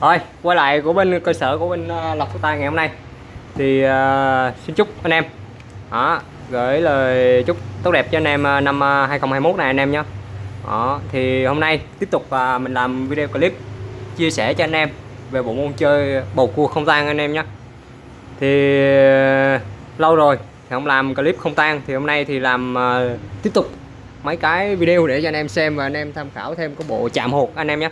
Rồi, quay lại của bên cơ sở của bên ờ, Lộc Phước Tài ngày hôm nay. Thì uh, xin chúc anh em đó, Gửi lời chúc tốt đẹp cho anh em ờ, năm 2021 này anh em nhé. Đó, Thì hôm nay tiếp tục uh, mình làm video clip chia sẻ cho anh em về bộ môn chơi bầu cua không tan anh em nhé. Thì uh, lâu rồi thì không làm clip không tan Thì hôm nay thì làm uh, tiếp tục mấy cái video để cho anh em xem và anh em tham khảo thêm cái bộ chạm hột anh em nhé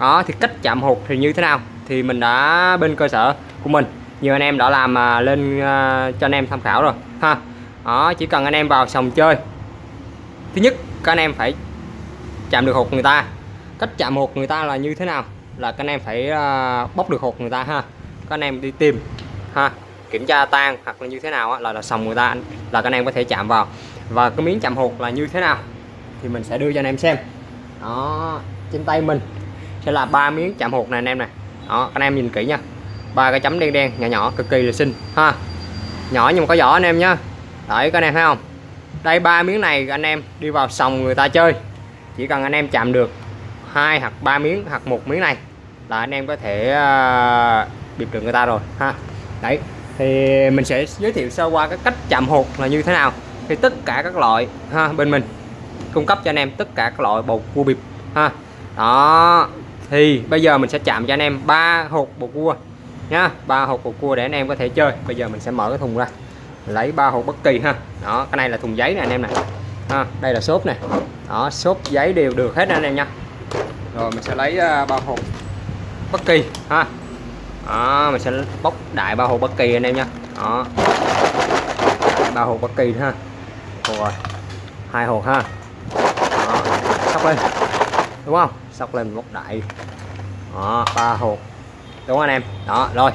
đó, thì cách chạm hột thì như thế nào? Thì mình đã bên cơ sở của mình. Nhiều anh em đã làm à, lên à, cho anh em tham khảo rồi, ha. Đó, chỉ cần anh em vào sòng chơi. Thứ nhất, các anh em phải chạm được hột người ta. Cách chạm hột người ta là như thế nào? Là các anh em phải à, bóc được hột người ta, ha. Các anh em đi tìm, ha. Kiểm tra tan hoặc là như thế nào là là sòng người ta, là các anh em có thể chạm vào. Và cái miếng chạm hột là như thế nào thì mình sẽ đưa cho anh em xem. Đó, trên tay mình sẽ là ba miếng chạm hột này anh em này. Đó anh em nhìn kỹ nha. Ba cái chấm đen đen nhỏ nhỏ cực kỳ là xinh ha. Nhỏ nhưng mà có vỏ anh em nhá. Đấy các anh em thấy không? Đây ba miếng này anh em đi vào sòng người ta chơi. Chỉ cần anh em chạm được hai hoặc ba miếng hoặc một miếng này là anh em có thể à, uh, biệt được người ta rồi ha. Đấy thì mình sẽ giới thiệu sơ qua cái cách chạm hột là như thế nào. Thì tất cả các loại ha bên mình cung cấp cho anh em tất cả các loại bột cua bịp ha. Đó thì bây giờ mình sẽ chạm cho anh em ba hột bột cua nhá. Ba hột bột cua để anh em có thể chơi. Bây giờ mình sẽ mở cái thùng ra. Lấy ba hột bất kỳ ha. Đó cái này là thùng giấy nè anh em này ha đây là xốp này đó xốp giấy đều được hết anh em nha. Rồi mình sẽ lấy à, ba hột bất kỳ ha. Đó, mình sẽ bóc đại ba hột bất kỳ anh em nha. Đó. Ba hột bất kỳ ha. Rồi hai hột ha. Đó, sắp lên. Đúng không? Sóc lên một đại. Đó, ba hột đúng không anh em? Đó, rồi.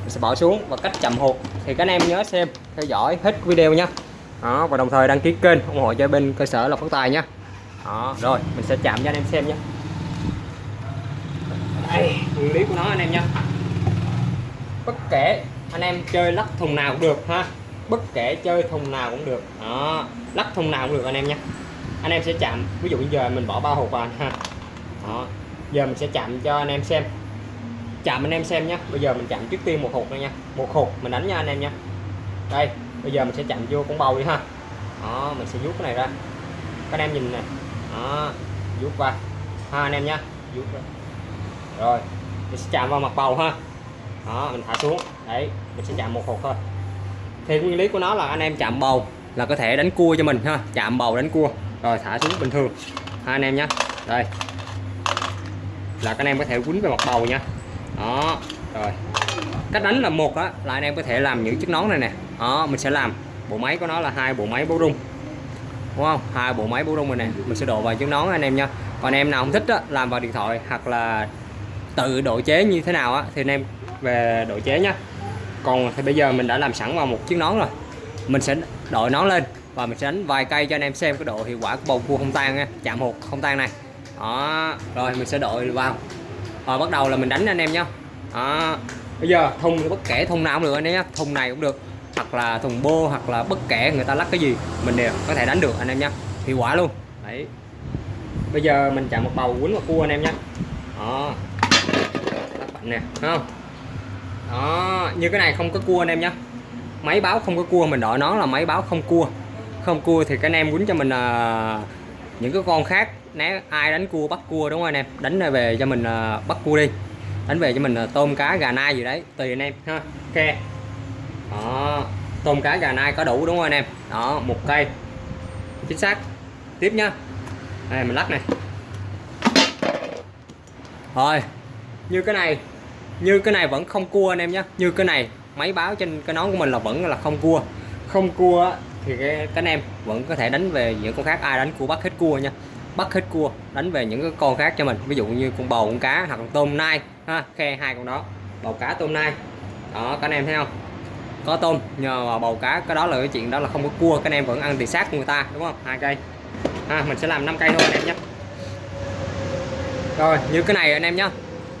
Mình sẽ bỏ xuống và cách chậm hột thì các anh em nhớ xem, theo dõi hết video nhé đó, và đồng thời đăng ký kênh ủng hộ cho bên cơ sở lộc phát tài nhé đó, rồi, mình sẽ chạm cho anh em xem nhé đây nguyên lý của nó anh em nhé bất kể anh em chơi lắc thùng nào cũng được ha. Bất kể chơi thùng nào cũng được. Đó, lắc thùng nào cũng được anh em nhé anh em sẽ chạm. Ví dụ bây giờ mình bỏ ba hộp vào ha đó giờ mình sẽ chạm cho anh em xem. Chạm anh em xem nhé bây giờ mình chạm trước tiên một hột này nha. Một hột mình đánh nha anh em nha đây, bây giờ mình sẽ chạm vô con bầu đi ha. Đó, mình sẽ vuốt cái này ra. Các anh em nhìn nè. Đó, vuốt qua. Ha, anh em nhá, vuốt ra. Rồi, mình sẽ chạm vào mặt bầu ha. Đó, mình thả xuống. Đấy, mình sẽ chạm một hột thôi. Thì nguyên lý của nó là anh em chạm bầu là có thể đánh cua cho mình ha. Chạm bầu, đánh cua. Rồi, thả xuống bình thường. Ha, anh em nhé đây là các anh em có thể quýnh về mặt bầu nha. Đó rồi. Cách đánh là một á là anh em có thể làm những chiếc nón này nè. Đó mình sẽ làm bộ máy của nó là hai bộ máy bấu rung. Đúng không? Hai bộ máy bấu rung này nè. Mình sẽ đổ vào chiếc nón anh em nha. Còn anh em nào không thích á, làm vào điện thoại hoặc là tự độ chế như thế nào á thì anh em về độ chế nhá còn thì bây giờ mình đã làm sẵn vào một chiếc nón rồi. Mình sẽ đội nón lên và mình sẽ đánh vài cây cho anh em xem cái độ hiệu quả của bầu cua không tan nha. Chạm hột không tan này đó. Rồi mình sẽ đội vào. Rồi bắt đầu là mình đánh anh em nhé đó. Bây giờ thùng bất kể thùng nào cũng được anh em nhé thùng này cũng được. Hoặc là thùng bô hoặc là bất kể người ta lắc cái gì mình đều có thể đánh được anh em nhé hiệu quả luôn. Đấy. Bây giờ mình chạm một bầu quýnh một cua anh em nhé đó. Lắc mạnh nè không? Đó như cái này không có cua anh em nhé máy báo không có cua mình đội nó là máy báo không cua. Không cua thì cái anh em quýnh cho mình uh, những cái con khác né ai đánh cua bắt cua đúng không anh em đánh về cho mình uh, bắt cua đi. Đánh về cho mình uh, tôm cá gà nai gì đấy tùy anh em ha. Ok. Đó. Tôm cá gà nai có đủ đúng không anh em? Đó một cây. Chính xác. Tiếp nhá đây mình lắc này. Rồi. Như cái này như cái này vẫn không cua anh em nhé như cái này máy báo trên cái nón của mình là vẫn là không cua. Không cua thì cái, cánh anh em vẫn có thể đánh về những con khác. Ai đánh cua bắt hết cua nha. Bắt hết cua đánh về những cái con khác cho mình. Ví dụ như con bầu con cá hoặc con tôm nai ha khe hai con đó. Bầu cá tôm nai. Đó các anh em thấy không? Có tôm nhờ bầu cá cái đó là cái chuyện đó là không có cua. Các anh em vẫn ăn thì xác của người ta đúng không? Hai cây. Ha mình sẽ làm 5 cây thôi anh em nhé. Rồi như cái này anh em nhé.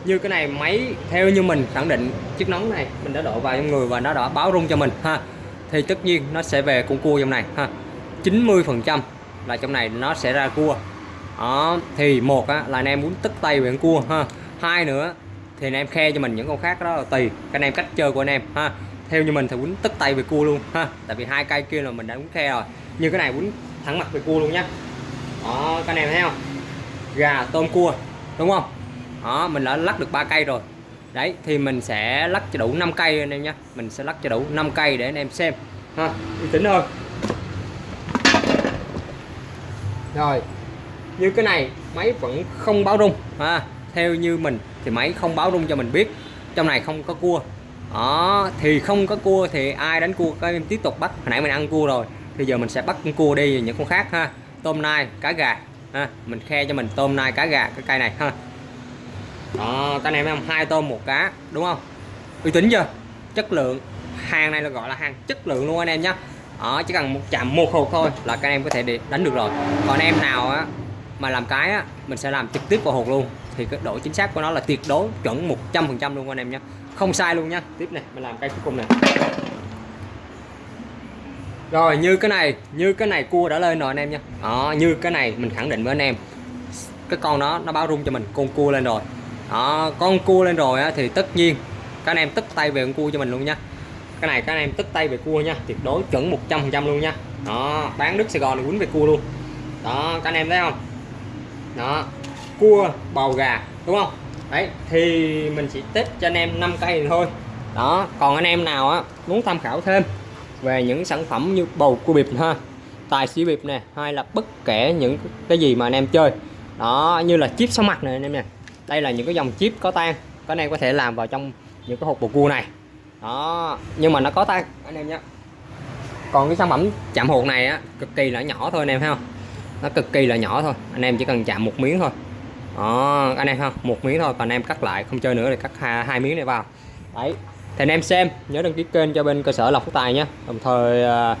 Như cái này máy theo như mình khẳng định chiếc nón này mình đã độ vào trong người và nó đã báo rung cho mình ha thì tất nhiên nó sẽ về con cua trong này ha. 90 phần trăm là trong này nó sẽ ra cua. Đó thì một á, là anh em muốn tức tay về con cua ha. Hai nữa thì anh em khe cho mình những con khác đó là tùy các anh em cách chơi của anh em ha. Theo như mình thì quýnh tức tay về cua luôn ha. Tại vì hai cây kia là mình đã quýnh khe rồi. Như cái này quýnh thẳng mặt về cua luôn nhá. Đó các anh em thấy không? Gà tôm cua đúng không? Đó mình đã lắc được ba cây rồi đấy, thì mình sẽ lắc cho đủ 5 cây anh em nhé mình sẽ lắc cho đủ 5 cây để anh em xem. Ha uy tín hơn rồi, như cái này, máy vẫn không báo rung. Ha, theo như mình thì máy không báo rung cho mình biết. Trong này không có cua. Đó, thì không có cua thì ai đánh cua các em tiếp tục bắt. Hồi nãy mình ăn cua rồi, thì giờ mình sẽ bắt con cua đi những con khác ha. Tôm nai, cá gà. Ha, mình khe cho mình tôm nai, cá gà, cái cây này. Ha Ờ, đó các anh em thấy không hai tôm một cá, đúng không? Uy tín chưa? Chất lượng, hàng này là gọi là hàng chất lượng luôn anh em nhé đó ờ, chỉ cần một chạm một hộp thôi là các anh em có thể đánh được rồi. Còn em nào á, mà làm cái á, mình sẽ làm trực tiếp vào hộp luôn. Thì cái độ chính xác của nó là tuyệt đối, chuẩn 100% luôn anh em nhé không sai luôn nhá. Tiếp này, mình làm cây cuối cùng này. Rồi, như cái này, như cái này cua đã lên rồi anh em nha đó ờ, như cái này mình khẳng định với anh em. Cái con đó nó báo rung cho mình, con cua lên rồi đó con cua lên rồi á, thì tất nhiên các anh em tức tay về con cua cho mình luôn nha. Cái này các anh em tức tay về cua nha tuyệt đối chuẩn 100% luôn nha. Đó bán nước Sài Gòn thì quýnh về cua luôn. Đó các anh em thấy không? Đó cua bầu gà đúng không? Đấy thì mình chỉ test cho anh em 5 cây này thôi. Đó còn anh em nào á muốn tham khảo thêm về những sản phẩm như bầu cua bịp ha tài xỉu bịp nè hay là bất kể những cái gì mà anh em chơi. Đó như là chip số mặt này anh em nè đây là những cái dòng chip có tan các anh em có thể làm vào trong những cái hộp bột cua này. Đó nhưng mà nó có tan anh em nhé. Còn cái sản phẩm chạm hột này á cực kỳ là nhỏ thôi anh em thấy không? Nó cực kỳ là nhỏ thôi anh em chỉ cần chạm một miếng thôi. Đó anh em không một miếng thôi còn anh em cắt lại không chơi nữa thì cắt hai, hai miếng này vào. Đấy thì anh em xem nhớ đăng ký kênh cho bên cơ sở lọc tài nhé. Đồng thời à,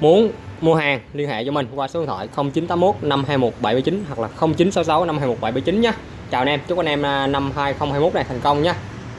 muốn mua hàng liên hệ cho mình qua số điện thoại 0981 521 779 hoặc là 0966 521 779 nhé chào anh em chúc anh em à, năm 2021 này thành công nhé